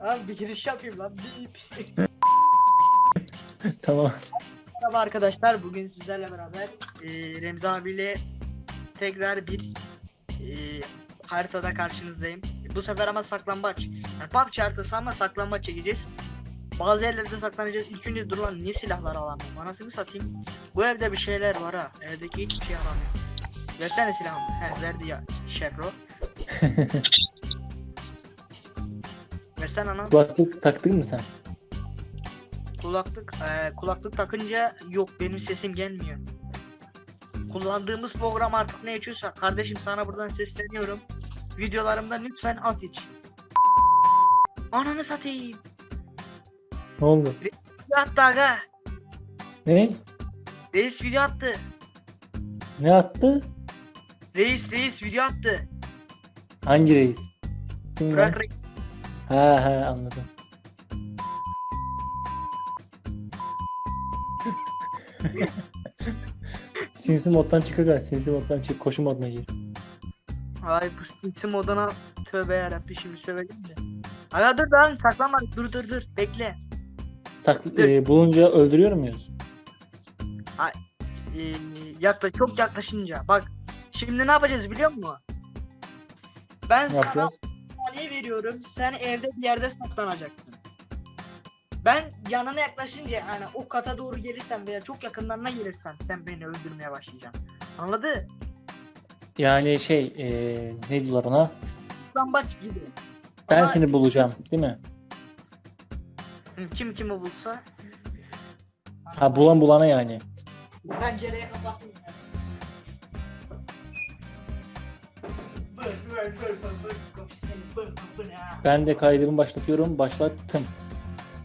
Abi bir giriş yapayım lan. Bip. Tamam. Merhaba arkadaşlar. Bugün sizlerle beraber e, Remzi abiyle tekrar bir e, haritada karşınızdayım. Bu sefer ama saklambaç. Yani PUBG haritası ama saklambaç çekeceğiz. Bazı yerlerde saklanacağız. İlk önce dur lan niye silahlar alamıyorum? Anasını satayım. Bu evde bir şeyler var ha. Evdeki hiçbir şey alamıyorum. Versene silahımı. He verdi ya. Şefro. Versene ana. Kulaklık taktın mı sen? Kulaklık eee, kulaklık takınca yok benim sesim gelmiyor. Kullandığımız program artık ne içiyorsa kardeşim sana buradan sesleniyorum. Videolarımda lütfen az iç. Ananı satayım. Ne oldu? Video attı aga. Ne? Reis video attı. Ne attı? Reis reis video attı. Hangi reis? Kim? Bırak reis. Ha ha anladım. Sinsi moddan çık aga. Sinsi moddan çık. Koşu moduna gir. Ay bu isim odana tövbe yarabbim şimdi söyledim de. Aga dur lan saklanma dur dur dur bekle. Sak e, bulunca öldürüyor muyuz? Ee, yakla çok yaklaşınca bak şimdi ne yapacağız biliyor musun? Ben Ne sana yapacağız? Saniye veriyorum. Sen evde bir yerde saklanacaksın. Ben yanına yaklaşınca yani o kata doğru gelirsen veya çok yakınlarına gelirsen sen beni öldürmeye başlayacaksın. Anladı? Yani şey e, ne diyorlar ona? Saklambaç gibi. Ben Ama seni bulacağım değil mi? Kim kimi bulsa. Ha bulan bulana yani. Pencereyi kapatın. ya. Bır, bır, bır, bır, Ben de kaydımı başlatıyorum. Başlattım.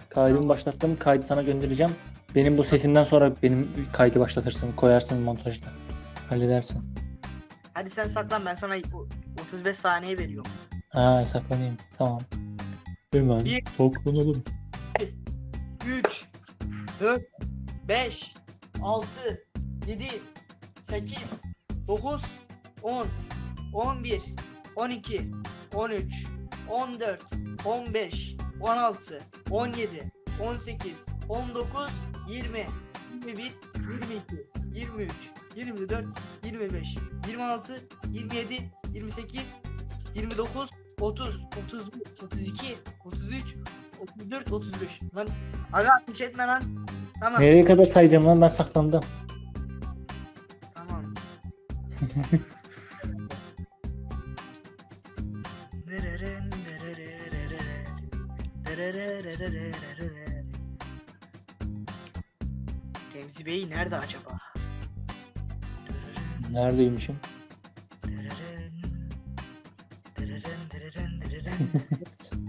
Kaydımı başlattım. Kaydı sana göndereceğim. Benim bu sesimden sonra benim kaydı başlatırsın. Koyarsın montajda. Halledersin. Hadi sen saklan ben sana o- 35 saniye veriyorum. Ha saklanayım. Tamam. Hemen Bir- saklanalım. 3 4 5 6 7 8 9 10 11 12 13 14 15 16 17 18 19 20 21 22 23 24 25 26 27 28 29 30 31 32 33 34 35 lan aga ateş etme lan. Tamam. Nereye kadar sayacağım lan? Ben saklandım. tamam Remzi Bey nerede acaba? Neredeymişim?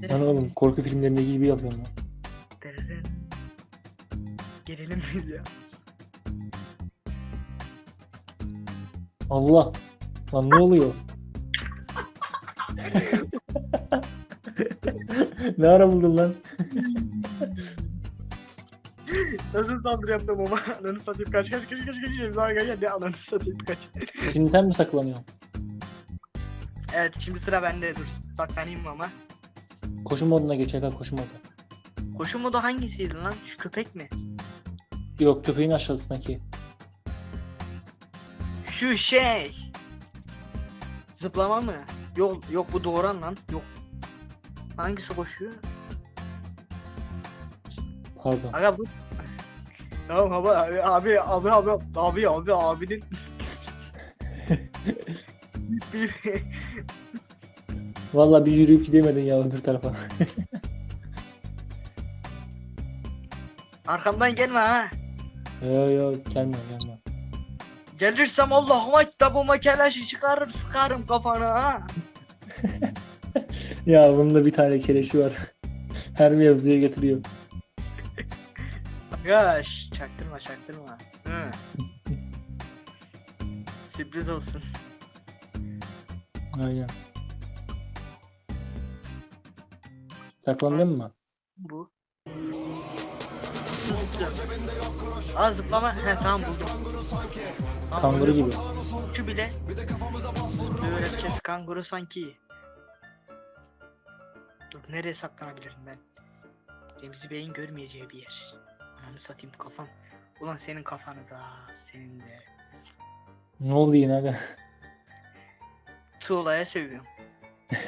Lan oğlum korku filmlerinde gibi yapıyorum dereren. Gelelim biz ya. Allah. Lan ne oluyor? ne ara buldun lan? Nasıl saldırı yaptım ama ananı satayım kaç kaç kaç kaç kaç abi gel gel ne ananı satayım kaç. Şimdi sen mi saklanıyorsun? Evet şimdi sıra bende dur saklanayım ama. Koşu moduna geç aga koşu modu. Koşu modu hangisiydi lan? Şu köpek mi? Yok köpeğin aşağısındaki. Şu şey. Zıplama mı? Yok yok bu doğuran lan. Yok. Hangisi koşuyor? Pardon. Aga bu... Tamam abi abi abi abi abi abi abinin Valla bir yürüyüp gidemedin ya öbür tarafa. Arkamdan gelme ha. Yo yo gelme gelme. Gelirsem Allah'ıma kitabıma keleşi çıkarırım sıkarım kafana ha. Ya bunun da bir tane keleşi var. Her mevzuya getiriyor. Şş, çaktırma çaktırma. Hı. Sürpriz olsun. Aynen. Saklandın mı? Bu. Aa zıplama. He tamam buldum. Tamam, Kanguru gibi. Şu bile. Böyle kanguru sanki. Dur nereye saklanabilirim ben? Remzi Bey'in görmeyeceği bir yer. Ananı satayım kafam. Ulan senin kafanı da senin de. Ne oldu yine aga? Tuğla'ya sövüyorum.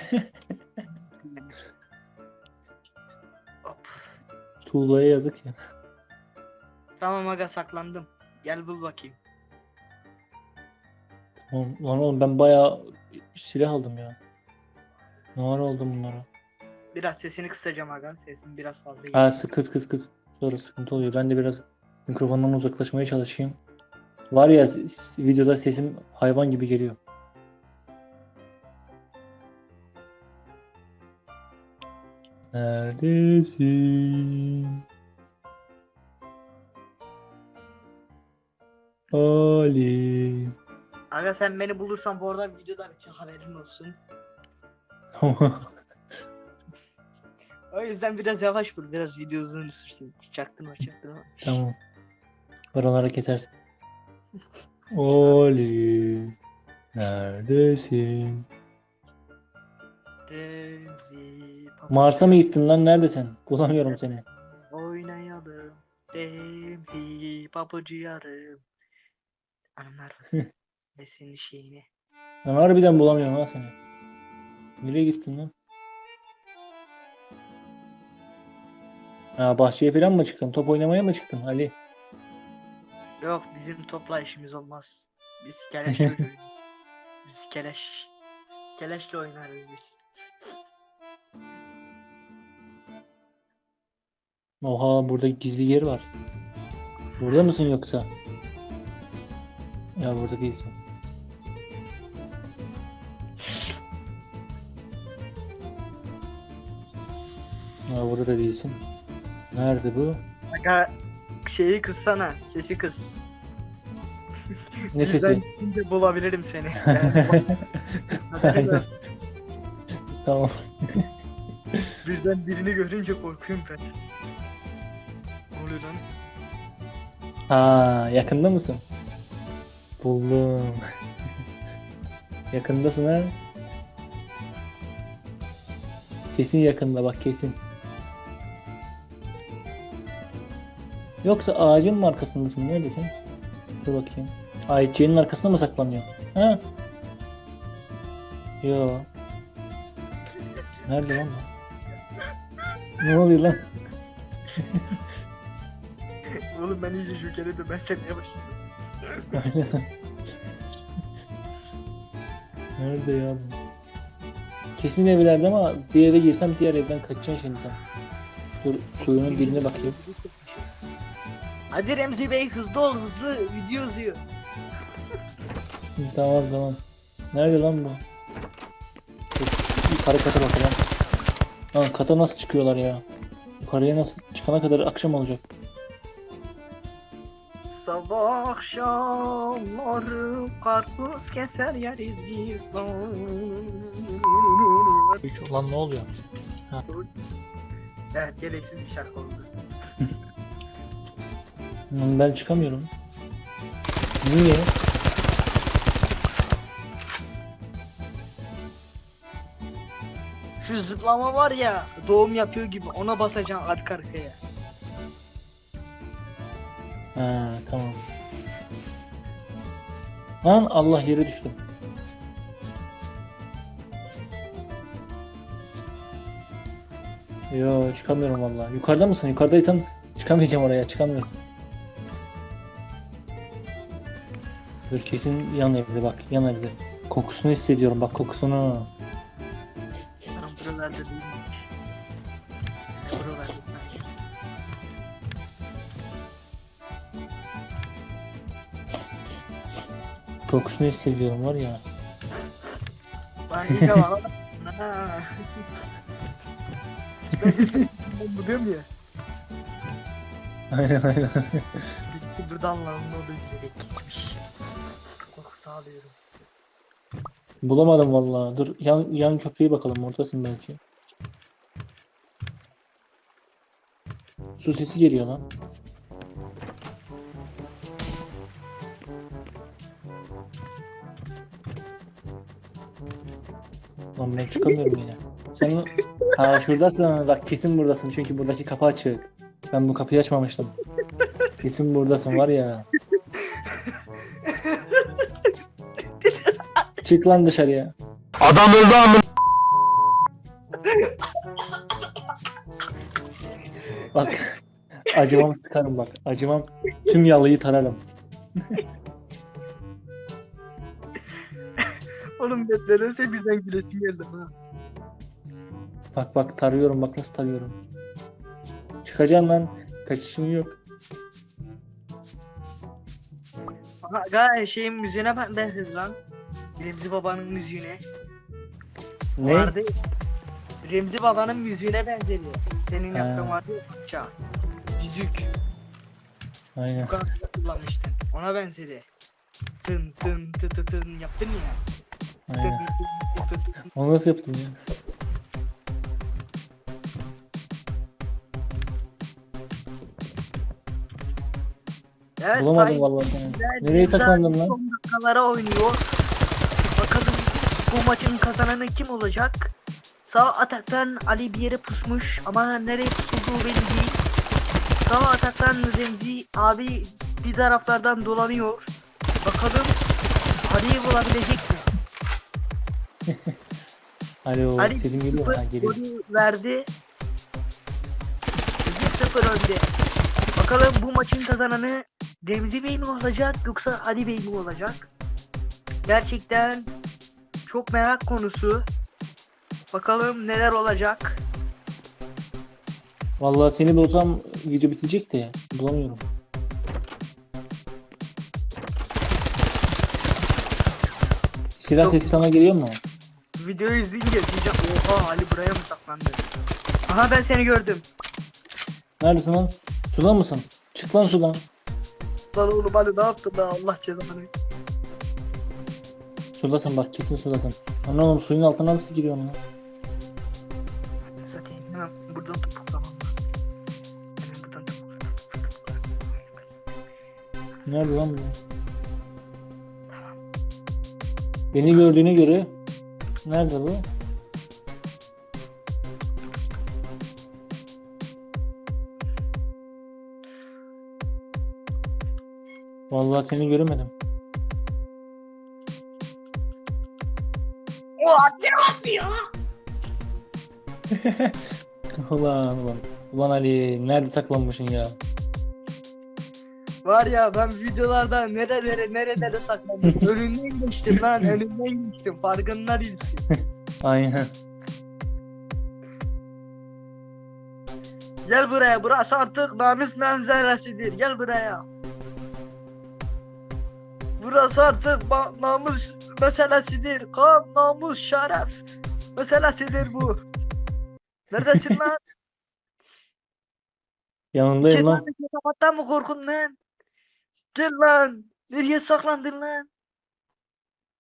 Hop. Tuğla'ya yazık ya. Tamam aga saklandım. Gel bul bakayım. Lan, lan oğlum ben bayağı silah aldım ya. Ne ara aldım bunları? Biraz sesini kısacağım aga. Sesin biraz fazla Ha geliyor. sık kız kız kız. Sonra sıkıntı oluyor. Ben de biraz mikrofondan uzaklaşmaya çalışayım. Var ya s- s- videoda sesim hayvan gibi geliyor. Neredesin? Ali. Aga sen beni bulursan bu arada videoda bir haberin olsun. Yüzden biraz yavaş bul. Biraz video uzun sürsün. Çaktırma çaktırma. tamam. Oraları kesersin. Ali. Neredesin? Remzi. Mars'a mı gittin lan? Neredesin? Bulamıyorum seni. Oynayalım. Remzi. Papucu yarım. Anlar var. Ve senin şeyini. Ben harbiden bulamıyorum ha seni. Nereye gittin lan? Ha bahçeye falan mı çıktın? Top oynamaya mı çıktın Ali? Yok bizim topla işimiz olmaz. Biz keleş çocuğuyuz. Biz keleş. Keleşle oynarız biz. Oha burada gizli yer var. Burada mısın yoksa? Ya burada değilsin. Ya burada da değilsin. Nerede bu? Aga şeyi kıssana. Sesi kıs. Ne sesi? gidince bulabilirim seni. Yani tamam. Birden birini görünce korkuyorum ben. Ne oluyor lan? Ha yakında mısın? Buldum. Yakındasın ha. Kesin yakında bak kesin. Yoksa ağacın mı arkasındasın? Neredesin? Dur bakayım. Ayçiçeğinin arkasında mı saklanıyor? Ha? Yo. Nerede lan bu? Ne oluyor lan? Oğlum ben iyice şükür de ben seneye başladım. Nerede ya bu? Kesin evlerde ama bir eve girsem diğer evden kaçacaksın şimdi sen. Dur kuyunun diline bakayım. Hadi Remzi Bey hızlı ol hızlı video uzuyor. Tamam tamam. Nerede lan bu? Yukarı kata bakalım. Lan kata nasıl çıkıyorlar ya? Yukarıya nasıl çıkana kadar akşam olacak. Sabah akşamları karpuz keser yeriz biz. Lan ne oluyor? Evet gereksiz bir şarkı oldu. Lan Ben çıkamıyorum. Niye? Şu zıplama var ya doğum yapıyor gibi ona basacaksın arka arkaya. Ha tamam. Lan Allah yere düştüm. Yo çıkamıyorum vallahi. Yukarıda mısın? Yukarıdaysan çıkamayacağım oraya. Çıkamıyorum. Dur kesin yan evde bak. Yan evde. Kokusunu hissediyorum. Bak kokusunu. Tam buralarda değilmiş. Buralarda. Kokusunu hissediyorum var ya. Lan iyice bak. Ha. Ben bu diyorum ya. Aynen aynen. Bitti buradan lan ne oldu alıyorum. Bulamadım vallahi. Dur yan, yan köprüye bakalım. Oradasın belki. Su sesi geliyor lan. Lan ben çıkamıyorum yine. Sen Ha şuradasın bak kesin buradasın çünkü buradaki kapı açık. Ben bu kapıyı açmamıştım. Kesin buradasın var ya. Çık lan dışarıya. Adam öldü amına. Bak acımam sıkarım bak. Acımam tüm yalıyı tararım. Oğlum nedense birden gülesim geldi ha. Bak bak tarıyorum bak nasıl tarıyorum. Çıkacaksın lan. Kaçışın yok. Gayet şeyin müziğine ben benzedi lan. Remzi babanın müziğine. Ne? Vardı. Remzi babanın müziğine benzedi. Senin Ha. yaptığın vardı ya. Yüzük. Aynen. Bu kadar kullanmıştın. Ona benzedi. Tın tın tı tı tın yaptın ya. Aynen. tın tın. Onu nasıl yaptın ya? Evet, Bulamadım vallahi Nereye abi lan? Son dakikalara oynuyor. Bu maçın kazananı kim olacak? Sağ ataktan Ali bir yere pusmuş ama nereye pusulduğu belli değil. Sağ ataktan Remzi abi bir taraflardan dolanıyor. Bakalım Ali'yi bulabilecek mi? Alo Ali sesim geliyor ha geliyor. verdi. 1-0 önde. Bakalım bu maçın kazananı Remzi Bey mi olacak yoksa Ali Bey mi olacak? Gerçekten çok merak konusu. Bakalım neler olacak. Vallahi seni bulsam video bitecek de bulamıyorum. Silah sesi sana geliyor mu? Videoyu izleyince diyeceğim oha Ali buraya mı saklandı? Aha ben seni gördüm. Neredesin lan? Suda mısın? Çık lan sudan. Lan oğlum Ali ne yaptın lan Allah cezanı. Sudasın bak kesin sudasın. Lan oğlum suyun altına nasıl giriyorsun lan? Satayım hemen buradan topuklamam. Hemen buradan topuklamam. Nerede lan bu? Beni gördüğüne göre nerede bu? Vallahi seni göremedim. Oha ne yapıyor? ulan ulan. Ulan Ali nerede saklanmışsın ya? Var ya ben videolarda nerelere nerelere saklandım. önünden geçtim lan önünden geçtim farkında değilsin. Aynen. Gel buraya burası artık namus manzarasıdır gel buraya. Burası artık namus meselesidir. Kan, namus, şeref meselesidir bu. Neredesin lan? Yanındayım lan. Kediden kapattan mı korkun lan? Gel lan. Nereye saklandın lan?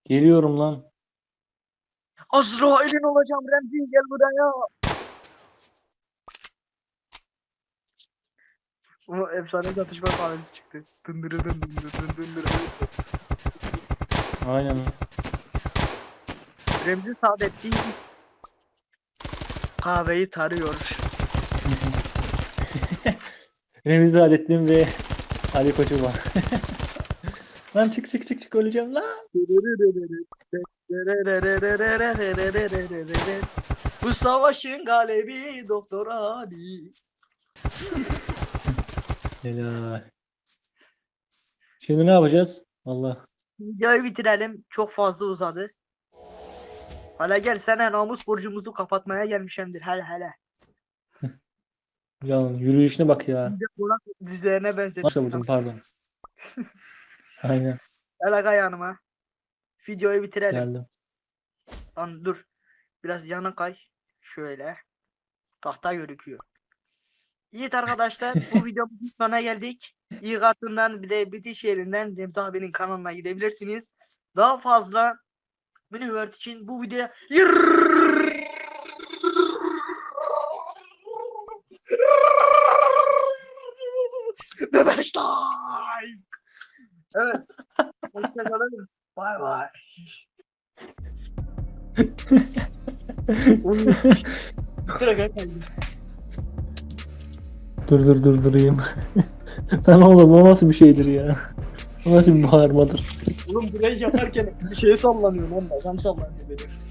Geliyorum lan. Azrail'in olacağım Remzi gel buraya. O efsane çatışma sahnesi çıktı. Dındırı dın dındırı dın dındırı. Aynen. Remzi Saadettin kahveyi tarıyor. Remzi Adettin ve Ali Koçu var. lan çık çık çık çık öleceğim lan. Bu savaşın galibi Doktor Ali. Helal. Şimdi ne yapacağız? Allah. Videoyu bitirelim. Çok fazla uzadı. Hala gel sana namus borcumuzu kapatmaya gelmişemdir. Hele hele. Ya yürüyüşüne bak ya. Burak dizlerine benzedim. Başla vurdum pardon. Aynen Gel aga yanıma. Videoyu bitirelim. geldim. Lan dur. Biraz yana kay. Şöyle. Tahta gözüküyor. Evet arkadaşlar bu videomuzun sonuna geldik. İyi kartından bir de bitiş yerinden Remzi abinin kanalına gidebilirsiniz. Daha fazla Minivert için bu videoya Bebeşler. Evet. Hoşçakalın. Bay bay. Direkt. Dur dur dur durayım. Lan oğlum o nasıl bir şeydir ya? O nasıl bir bağırmadır? Oğlum burayı yaparken bir şeye sallanıyor lan. Adam sallanıyor benim.